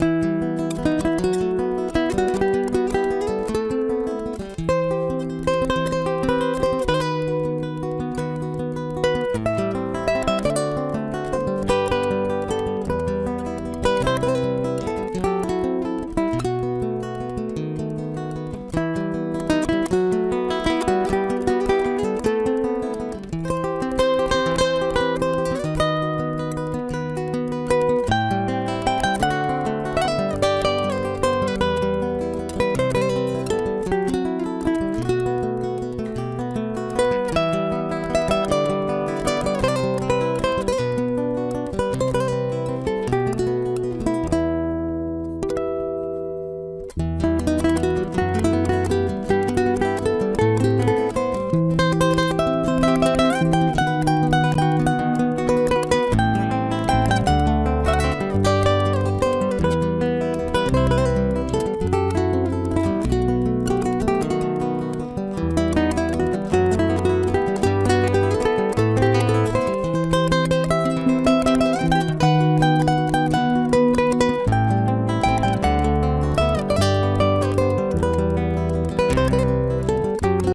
you